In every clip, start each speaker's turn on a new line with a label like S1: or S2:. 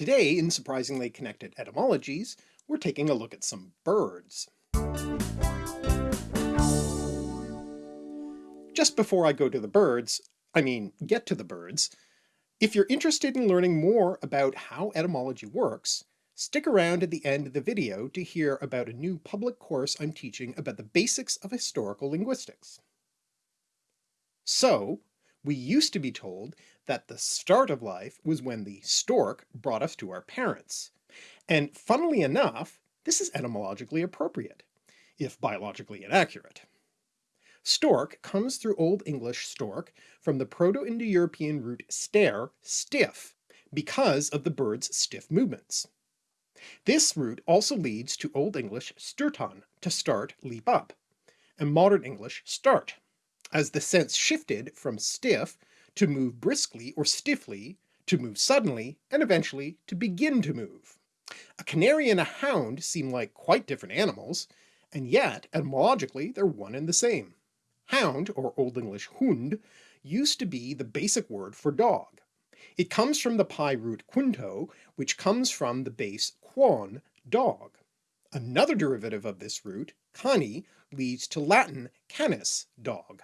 S1: Today, in Surprisingly Connected Etymologies, we're taking a look at some birds. Just before I go to the birds, I mean get to the birds, if you're interested in learning more about how etymology works, stick around at the end of the video to hear about a new public course I'm teaching about the basics of historical linguistics. So, we used to be told that the start of life was when the stork brought us to our parents. And funnily enough, this is etymologically appropriate, if biologically inaccurate. Stork comes through Old English stork from the Proto-Indo-European root stare, stiff, because of the bird's stiff movements. This root also leads to Old English sturtan, to start, leap up, and Modern English start, as the sense shifted from stiff to move briskly or stiffly, to move suddenly, and eventually to begin to move. A canary and a hound seem like quite different animals, and yet etymologically they're one and the same. Hound, or Old English hund, used to be the basic word for dog. It comes from the PIE root quinto, which comes from the base quon, dog. Another derivative of this root, cani, leads to Latin canis, dog.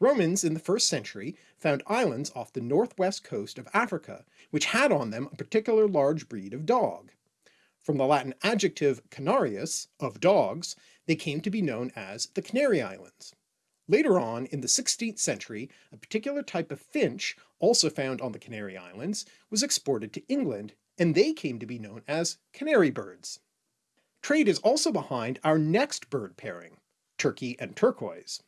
S1: Romans in the first century found islands off the northwest coast of Africa, which had on them a particular large breed of dog. From the Latin adjective canarius, of dogs, they came to be known as the Canary Islands. Later on, in the 16th century, a particular type of finch, also found on the Canary Islands, was exported to England, and they came to be known as canary birds. Trade is also behind our next bird pairing, turkey and turquoise.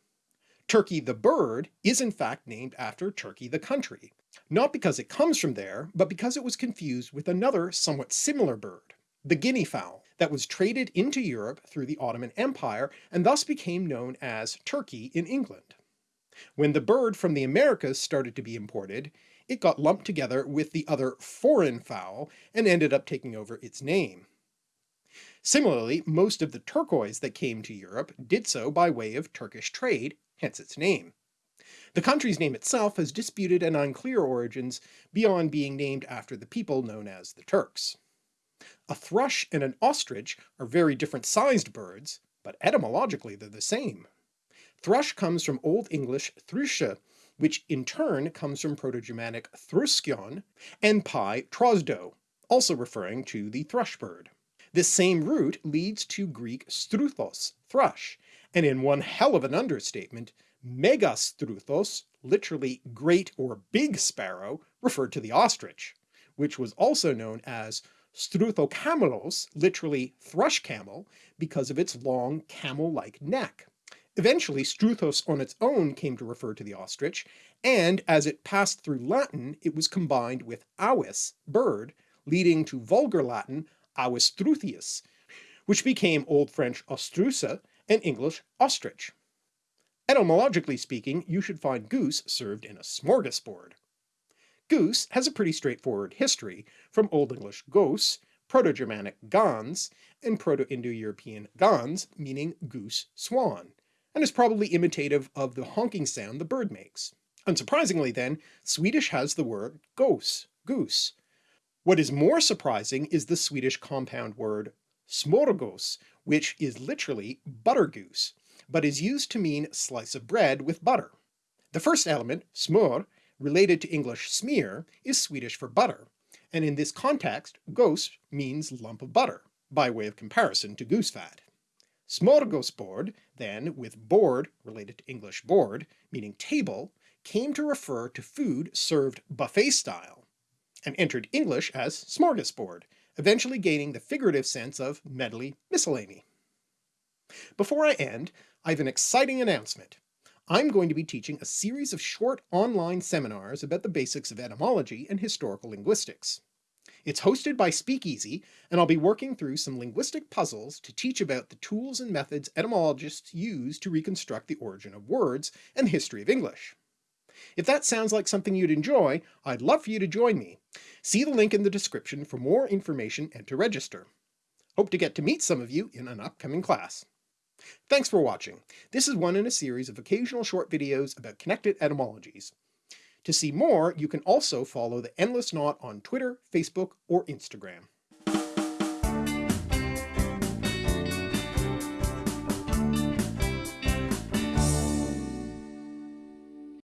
S1: Turkey the bird is in fact named after Turkey the country, not because it comes from there, but because it was confused with another somewhat similar bird, the guinea fowl, that was traded into Europe through the Ottoman Empire and thus became known as turkey in England. When the bird from the Americas started to be imported, it got lumped together with the other foreign fowl and ended up taking over its name. Similarly, most of the turquoise that came to Europe did so by way of Turkish trade hence its name. The country's name itself has disputed and unclear origins beyond being named after the people known as the Turks. A thrush and an ostrich are very different sized birds, but etymologically they're the same. Thrush comes from Old English thrusha, which in turn comes from Proto-Germanic thruskion, and PIE trosdo, also referring to the thrush bird. This same root leads to Greek struthos, thrush, and in one hell of an understatement, megastruthos, literally great or big sparrow, referred to the ostrich, which was also known as struthocamelos, literally thrush camel, because of its long camel-like neck. Eventually struthos on its own came to refer to the ostrich, and as it passed through Latin it was combined with avis, bird, leading to vulgar Latin avis struthius, which became Old French ostrusa and English ostrich. Etymologically speaking, you should find goose served in a smorgasbord. Goose has a pretty straightforward history, from Old English gos, Proto-Germanic gans, and Proto-Indo-European gans, meaning goose, swan, and is probably imitative of the honking sound the bird makes. Unsurprisingly then, Swedish has the word gås, goose. What is more surprising is the Swedish compound word smörgås, which is literally butter goose, but is used to mean slice of bread with butter. The first element, smör, related to English smear, is Swedish for butter, and in this context gås means lump of butter, by way of comparison to goose fat. Smörgåsbord, then, with board, related to English board, meaning table, came to refer to food served buffet style, and entered English as smorgasbord, eventually gaining the figurative sense of medley miscellany. Before I end, I have an exciting announcement. I'm going to be teaching a series of short online seminars about the basics of etymology and historical linguistics. It's hosted by Speakeasy, and I'll be working through some linguistic puzzles to teach about the tools and methods etymologists use to reconstruct the origin of words and the history of English. If that sounds like something you'd enjoy, I'd love for you to join me. See the link in the description for more information and to register. Hope to get to meet some of you in an upcoming class. Thanks for watching. This is one in a series of occasional short videos about connected etymologies. To see more, you can also follow the Endless Knot on Twitter, Facebook, or Instagram.